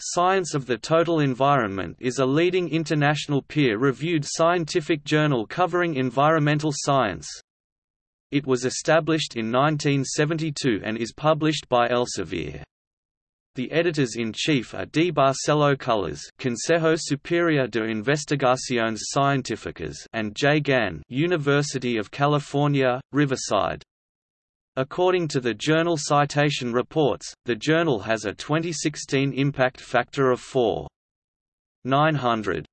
Science of the Total Environment is a leading international peer-reviewed scientific journal covering environmental science. It was established in 1972 and is published by Elsevier. The editors-in-chief are D. Barcelo Cullis Consejo Superior de Investigaciones Científicas and J. Gan University of California, Riverside. According to the journal Citation Reports, the journal has a 2016 impact factor of 4.900.